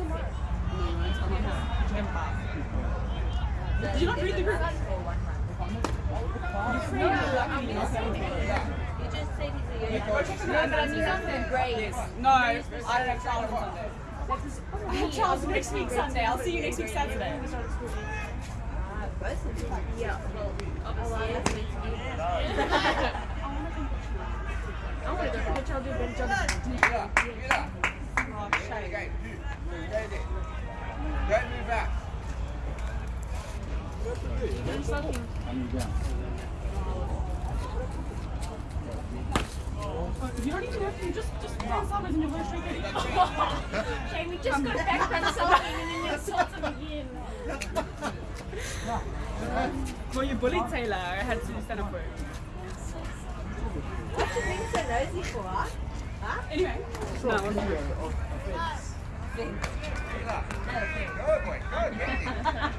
tomorrow. Did you not read the group? No, I'm gonna just said he's a No, but he's on the grades. No, I don't have Charles on Sunday. I have Charles next week Sunday. I'll see you next week Saturday. Yeah, well, obviously, I want to go for Charles do a better job. Back. You don't even have to, just, just run summers and you'll go straight in. Okay, we just got back from something and then you assault him again. Well, you bullied Taylor. I had to stand up for it. What you being so nosy for? Huh? Anyway. No, it wasn't true.